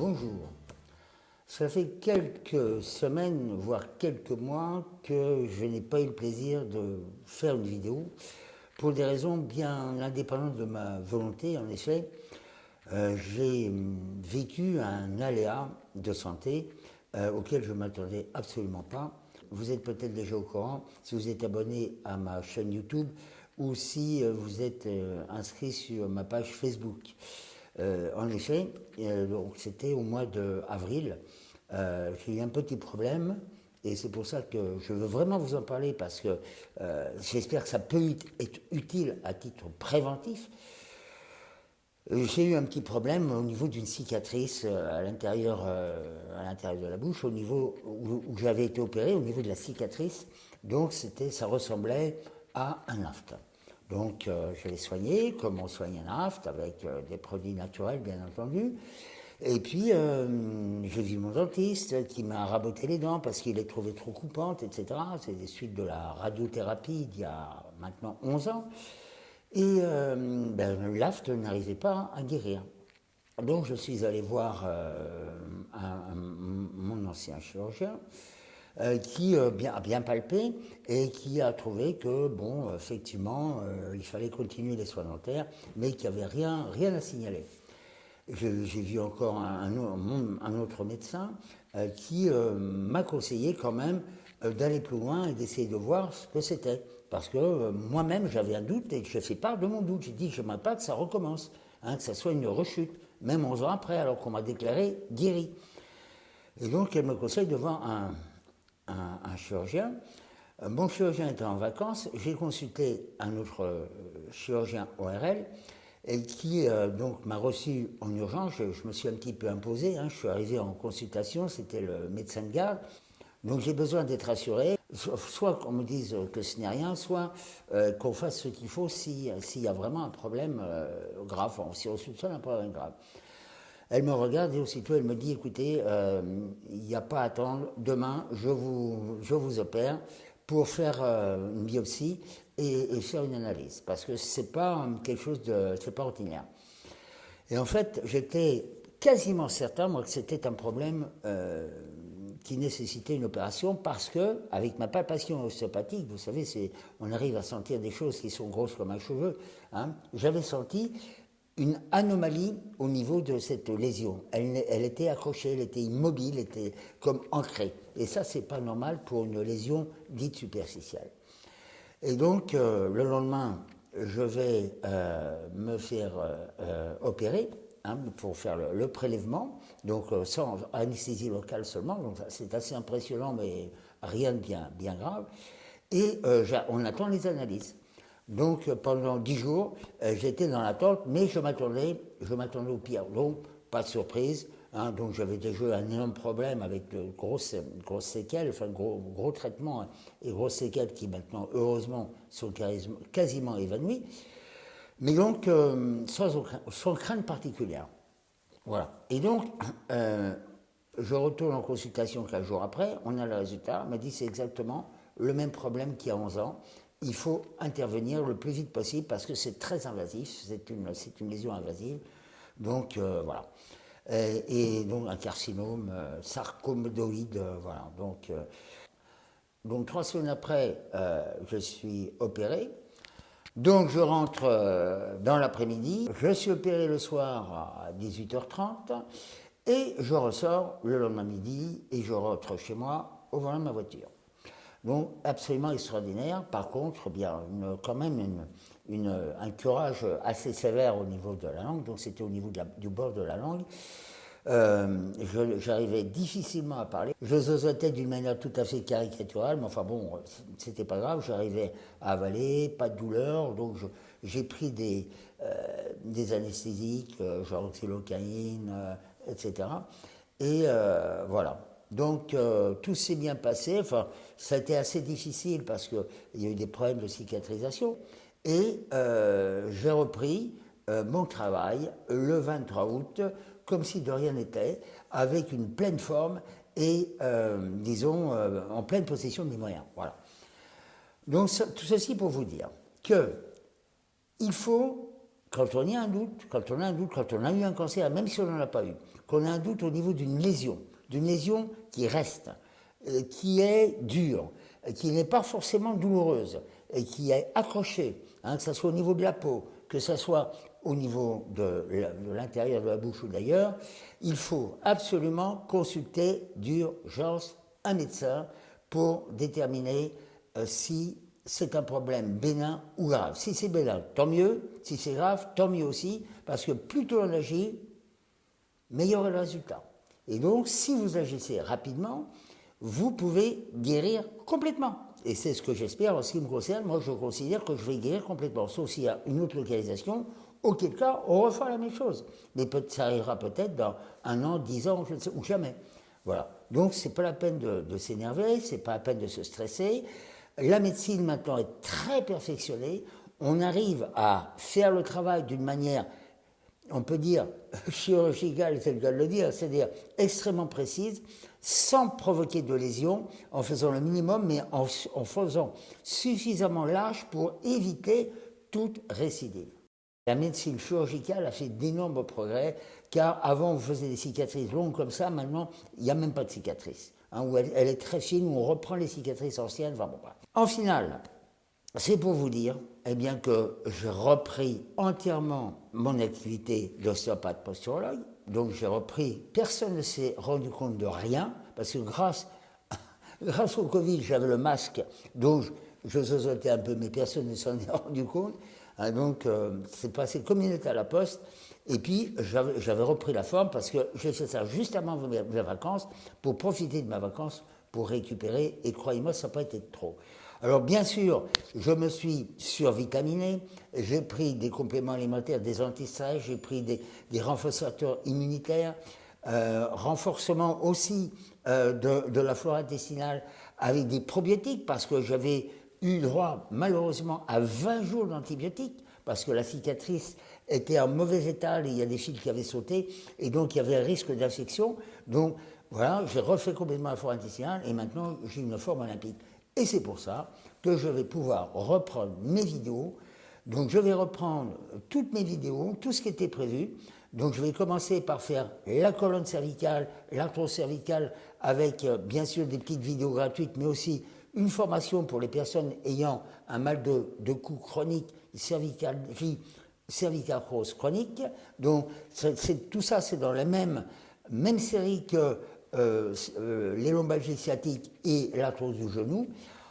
Bonjour. Ça fait quelques semaines, voire quelques mois, que je n'ai pas eu le plaisir de faire une vidéo pour des raisons bien indépendantes de ma volonté. En effet, euh, j'ai vécu un aléa de santé euh, auquel je ne m'attendais absolument pas. Vous êtes peut-être déjà au courant si vous êtes abonné à ma chaîne YouTube ou si euh, vous êtes inscrit sur ma page Facebook. Euh, en effet, euh, c'était au mois d'avril, euh, j'ai eu un petit problème et c'est pour ça que je veux vraiment vous en parler parce que j'espère que ça peut être utile à titre préventif. J'ai eu un petit problème au niveau d'une cicatrice à l'intérieur de la bouche, au niveau où, j'avais été opéré, au niveau de la cicatrice. Donc ça ressemblait à un afte. Donc euh, je l'ai soigné comme on soigne un aft, avec euh, des produits naturels bien entendu. Et puis euh, j'ai vu mon dentiste qui m'a raboté les dents parce qu'il les trouvait trop coupantes, etc. C'est des suites de la radiothérapie d'il y a maintenant 11 ans. Et ben, l'aft n'arrivait pas à guérir. Donc je suis allé voir mon ancien chirurgien qui euh, a bien palpé et qui a trouvé que, bon, effectivement, euh, il fallait continuer les soins dentaires, mais qu'il n'y avait rien, rien à signaler. J'ai vu encore un, autre médecin qui m'a conseillé quand même d'aller plus loin et d'essayer de voir ce que c'était. Parce que moi-même, j'avais un doute et je fais part de mon doute. J'ai dit, je ne pas que ça recommence, hein, que ça soit une rechute, même 11 ans après, alors qu'on m'a déclaré guéri. Et donc, elle me conseille de voir un, chirurgien. Mon chirurgien était en vacances, j'ai consulté un autre euh, chirurgien ORL qui euh, donc m'a reçu en urgence. Je, me suis un petit peu imposé. Hein. je suis arrivé en consultation, c'était le médecin de garde. Donc j'ai besoin d'être assuré, soit qu'on me dise que ce n'est rien, soit euh, qu'on fasse ce qu'il faut s'il y a vraiment un problème grave, si on soupçonne un problème grave. Elle me regarde et aussitôt elle me dit, écoutez, euh, il n'y a pas à attendre, demain je vous, je vous opère pour faire euh, une biopsie et, faire une analyse, parce que ce n'est pas quelque chose de, c'est pas ordinaire. Et en fait, j'étais quasiment certain, moi, que c'était un problème euh, qui nécessitait une opération, parce que, avec ma palpation ostéopathique, vous savez, on arrive à sentir des choses qui sont grosses comme un cheveu, hein, j'avais senti une anomalie au niveau de cette lésion. Elle, était accrochée, elle était immobile, elle était comme ancrée. Et ça, c'est pas normal pour une lésion dite superficielle. Et donc, euh, le lendemain, je vais euh, me faire euh, opérer hein, pour faire le, prélèvement, donc sans anesthésie locale seulement. C'est assez impressionnant, mais rien de bien grave. Et on attend les analyses. Donc pendant dix jours, euh, j'étais dans l'attente, mais je m'attendais, je m'attendais au pire. Donc pas de surprise. Hein, donc j'avais déjà un énorme problème avec de grosses, grosses séquelles, enfin gros, gros traitements et grosses séquelles qui maintenant, heureusement, sont quasiment évanouies. Mais donc euh, sans, sans, crainte particulière. Voilà. Et donc, euh, je retourne en consultation quelques jours après, on a le résultat, on m'a dit c'est exactement le même problème qu'il y a 11 ans il faut intervenir le plus vite possible parce que c'est très invasif, c'est une, lésion invasive. Donc euh, voilà. Et, donc un carcinome euh, sarcomodoïde, euh, voilà. Donc, donc trois semaines après, je suis opéré. Donc je rentre dans l'après-midi, je suis opéré le soir à 18h30 et je ressors le lendemain midi et je rentre chez moi au volant de ma voiture. Donc absolument extraordinaire. Par contre, bien quand même un curage assez sévère au niveau de la langue, donc c'était au niveau du bord de la langue. Euh, j'arrivais difficilement à parler. Je zozotais d'une manière tout à fait caricaturale, mais enfin bon, c'était pas grave, j'arrivais à avaler, pas de douleur, donc j'ai pris des, euh, anesthésiques, euh, genre xylocaïne, etc. Et voilà. Donc euh, tout s'est bien passé, enfin ça a été assez difficile parce qu'il y a eu des problèmes de cicatrisation. Et euh, j'ai repris euh, mon travail le 23 août, comme si de rien n'était, avec une pleine forme et, disons, en pleine possession de mes moyens. Voilà. Donc tout ceci pour vous dire que il faut quand on a un doute, quand on a un doute, quand on a eu un cancer, même si on n'en a pas eu, qu'on a un doute au niveau d'une lésion, d'une lésion qui reste, euh, qui est dure, qui n'est pas forcément douloureuse, et qui est accrochée, hein, que ce soit au niveau de la peau, que ce soit au niveau de l'intérieur de la bouche ou d'ailleurs, il faut absolument consulter d'urgence un médecin pour déterminer euh, si c'est un problème bénin ou grave. Si c'est bénin, tant mieux. Si c'est grave, tant mieux aussi, parce que plus tôt on agit, meilleur est le résultat. Et donc, si vous agissez rapidement, vous pouvez guérir complètement. Et c'est ce que j'espère en ce qui me concerne. Moi, je considère que je vais guérir complètement, sauf s'il y a une autre localisation, auquel cas, on refera la même chose. Mais ça arrivera peut-être dans un an, dix ans, je ne sais, ou jamais. Voilà. Donc, c'est pas la peine de, de s'énerver, c'est pas la peine de se stresser. La médecine maintenant est très perfectionnée. On arrive à faire le travail d'une manière, on peut dire, chirurgicale, tel qu'elle le dit, c'est-à-dire extrêmement précise, sans provoquer de lésions, en faisant le minimum, mais en, en faisant suffisamment large pour éviter toute récidive. La médecine chirurgicale a fait d'énormes progrès, car avant on faisait des cicatrices longues comme ça, maintenant il n'y a même pas de cicatrices. Hein, où elle, est très fine, où on reprend les cicatrices anciennes. Enfin, bon, En finale, c'est pour vous dire eh bien, que j'ai repris entièrement mon activité d'ostéopathe posturologue. Donc j'ai repris, personne ne s'est rendu compte de rien, parce que grâce, grâce au Covid, j'avais le masque, donc je, je un peu, mais personne ne s'en est rendu compte. Hein, donc euh, c'est passé comme une lettre à la poste. Et puis, j'avais repris la forme parce que j'ai fait ça juste avant mes, vacances pour profiter de ma vacances pour récupérer. Et croyez-moi, ça n'a pas été trop. Alors, bien sûr, je me suis survitaminé. J'ai pris des compléments alimentaires, des antistress, j'ai pris des, renforçateurs immunitaires, euh, renforcement aussi euh, de, de la flore intestinale avec des probiotiques parce que j'avais eu droit malheureusement à 20 jours d'antibiotiques parce que la cicatrice était en mauvais état, il y a des fils qui avaient sauté, et donc il y avait un risque d'infection. Donc voilà, j'ai refait complètement la forme intestinale, et maintenant j'ai une forme olympique. Et c'est pour ça que je vais pouvoir reprendre mes vidéos. Donc je vais reprendre toutes mes vidéos, tout ce qui était prévu. Donc je vais commencer par faire la colonne cervicale, l'arthrose cervicale, avec euh, bien sûr des petites vidéos gratuites, mais aussi une formation pour les personnes ayant un mal de, de cou chronique, cervicarthrose chronique. Donc tout ça, c'est dans la même, même série que euh, euh, les lombalgies sciatiques et l'arthrose du genou.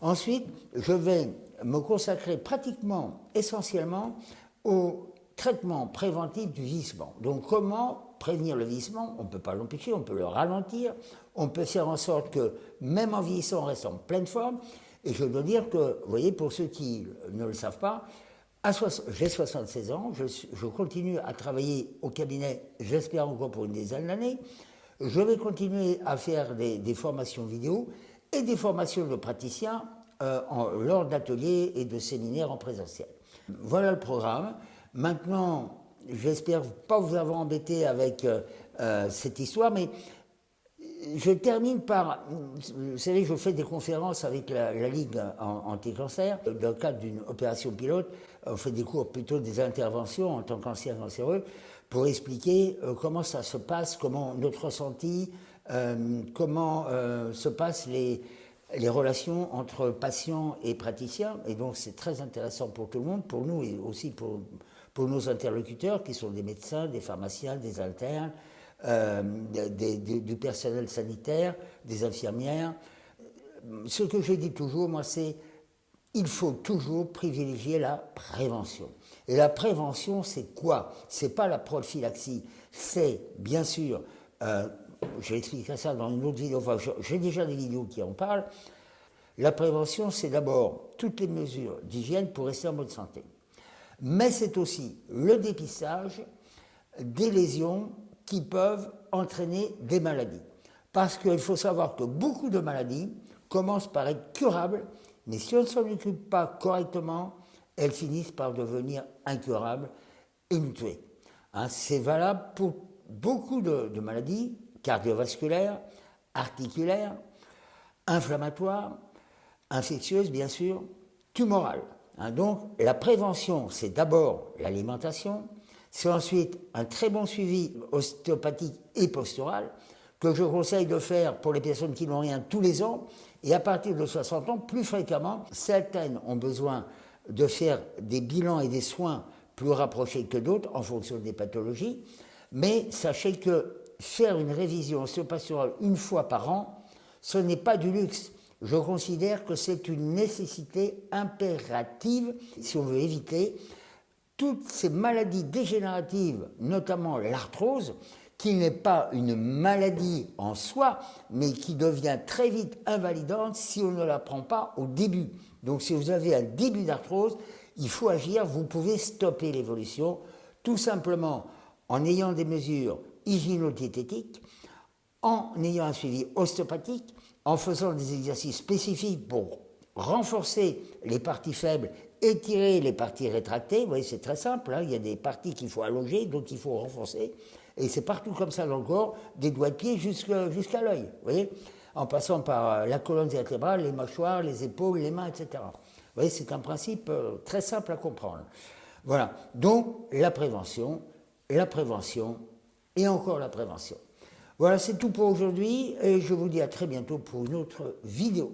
Ensuite, je vais me consacrer pratiquement, essentiellement, au traitement préventif du vieillissement. Donc comment prévenir le vieillissement On ne peut pas l'empêcher, on peut le ralentir, on peut faire en sorte que même en vieillissant, on reste en pleine forme. Et je dois dire que, vous voyez, pour ceux qui ne le savent pas, j'ai 76 ans, je, continue à travailler au cabinet, j'espère encore pour une dizaine d'années. Je vais continuer à faire des, formations vidéo et des formations de praticiens euh, lors d'ateliers et de séminaires en présentiel. Voilà le programme. Maintenant, j'espère pas vous avoir embêté avec euh, euh, cette histoire, mais je termine par, vous savez, je fais des conférences avec la, Ligue anti-cancer. Dans le cadre d'une opération pilote, on fait des cours, plutôt des interventions en tant qu'ancien cancéreux, pour expliquer euh, comment ça se passe, comment notre ressenti, euh, comment euh, se passent les, relations entre patients et praticiens. Et donc c'est très intéressant pour tout le monde, pour nous et aussi pour, nos interlocuteurs qui sont des médecins, des pharmaciens, des internes, du personnel sanitaire, des infirmières. Ce que je dis toujours, moi, c'est il faut toujours privilégier la prévention. Et la prévention, c'est quoi? C'est pas la prophylaxie, c'est bien sûr, euh, ça dans une autre vidéo, j'ai déjà des vidéos qui en parlent. La prévention, c'est d'abord toutes les mesures d'hygiène pour rester en bonne santé. Mais c'est aussi le dépistage des lésions qui peuvent entraîner des maladies. Parce qu'il faut savoir que beaucoup de maladies commencent par être curables, mais si on ne s'en occupe pas correctement, elles finissent par devenir incurables et nous tuer. Hein, c'est valable pour beaucoup de, maladies cardiovasculaires, articulaires, inflammatoires, infectieuses bien sûr, tumorales. Hein, donc la prévention, c'est d'abord l'alimentation, c'est ensuite un très bon suivi ostéopathique et postural que je conseille de faire pour les personnes qui n'ont rien tous les ans. Et à partir de 60 ans, plus fréquemment, certaines ont besoin de faire des bilans et des soins plus rapprochés que d'autres en fonction des pathologies. Mais sachez que faire une révision ostéopastorale une fois par an, ce n'est pas du luxe. Je considère que c'est une nécessité impérative si on veut éviter toutes ces maladies dégénératives, notamment l'arthrose, qui n'est pas une maladie en soi, mais qui devient très vite invalidante si on ne la prend pas au début. Donc si vous avez un début d'arthrose, il faut agir, vous pouvez stopper l'évolution, tout simplement en ayant des mesures hygiéno-diététiques, en ayant un suivi ostéopathique, en faisant des exercices spécifiques pour renforcer les parties faibles, étirer les parties rétractées. Vous voyez, c'est très simple, hein. il y a des parties qu'il faut allonger, d'autres qu'il faut renforcer. Et c'est partout comme ça dans le corps, des doigts de pied jusqu'à l'œil, vous voyez, en passant par euh, la colonne vertébrale, les mâchoires, les épaules, les mains, etc. Vous voyez, c'est un principe euh, très simple à comprendre. Voilà, donc la prévention, la prévention et encore la prévention. Voilà, c'est tout pour aujourd'hui et je vous dis à très bientôt pour une autre vidéo.